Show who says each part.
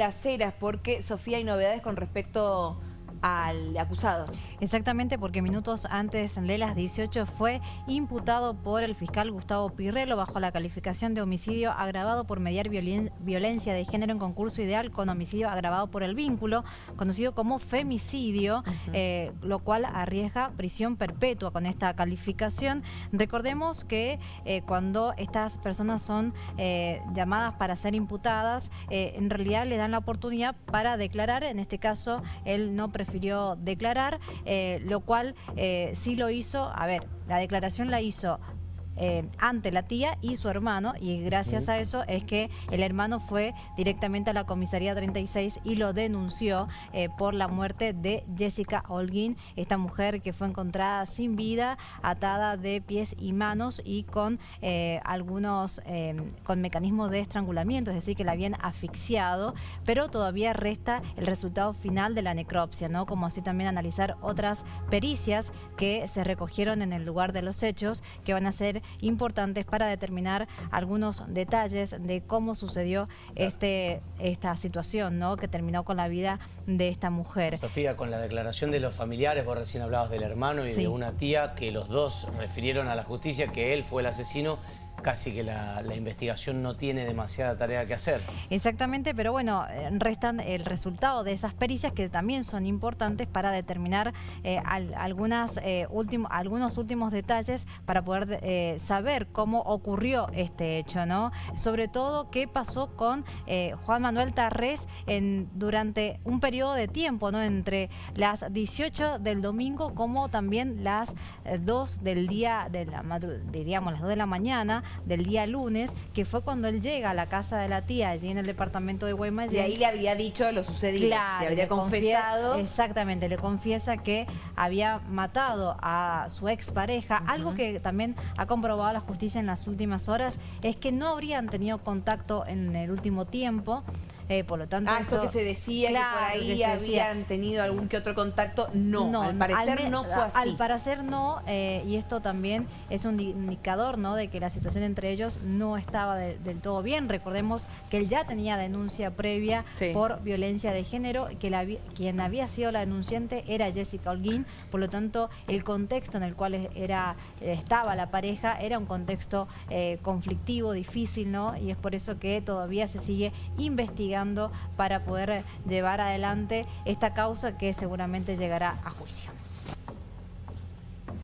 Speaker 1: las porque Sofía hay novedades con respecto al acusado.
Speaker 2: Exactamente, porque minutos antes de las 18 fue imputado por el fiscal Gustavo Pirrelo bajo la calificación de homicidio agravado por mediar violencia de género en concurso ideal con homicidio agravado por el vínculo, conocido como femicidio, eh, lo cual arriesga prisión perpetua con esta calificación. Recordemos que eh, cuando estas personas son eh, llamadas para ser imputadas, en realidad le dan la oportunidad para declarar, en este caso él no prefiere prefirió declarar, eh, lo cual eh, sí lo hizo, a ver, la declaración la hizo eh, ante la tía y su hermano y gracias a eso es que el hermano fue directamente a la comisaría 36 y lo denunció eh, por la muerte de Jessica Holguín, esta mujer que fue encontrada sin vida, atada de pies y manos y con eh, algunos, con mecanismos de estrangulamiento, es decir, que la habían asfixiado, pero todavía resta el resultado final de la necropsia, ¿no? Como así también analizar otras pericias que se recogieron en el lugar de los hechos, que van a ser importantes para determinar algunos detalles de cómo sucedió este, esta situación ¿no? que terminó con la vida de esta mujer.
Speaker 3: Sofía, con la declaración de los familiares, vos recién hablabas del hermano y de una tía, que los dos refirieron a la justicia que él fue el asesino, casi que la, investigación no tiene demasiada tarea que hacer.
Speaker 2: Exactamente, pero bueno, eh, restan el resultado de esas pericias que también son importantes para determinar eh, algunas, eh, algunos últimos detalles para poder saber cómo ocurrió este hecho, ¿no? Sobre todo qué pasó con Juan Manuel Tarrés en, durante un periodo de tiempo, ¿no? Entre las 18 del domingo como también las 2 del día, de la, diríamos las 2 de la mañana, del día lunes, que fue cuando él llega a la casa de la tía allí en el departamento de Guaymallén.
Speaker 1: Y ahí le había dicho lo sucedido,
Speaker 2: claro,
Speaker 1: le habría confesado.
Speaker 2: exactamente, le confiesa que había matado a su expareja. Algo que también ha comprobado la justicia en las últimas horas es que no habrían tenido contacto en el último tiempo. Eh, por lo tanto,
Speaker 1: ah, esto, que se decía que por ahí habían tenido algún que otro contacto, no, al parecer no fue así.
Speaker 2: Al parecer no, eh, y esto también es un indicador ¿no? de que la situación entre ellos no estaba del todo bien. Recordemos que él ya tenía denuncia previa por violencia de género, que la, quien había sido la denunciante era Jessica Holguín, por lo tanto el contexto en el cual era, estaba la pareja era un contexto eh, conflictivo, difícil, ¿no? Y es por eso que todavía se sigue investigando para poder llevar adelante esta causa que seguramente llegará a juicio.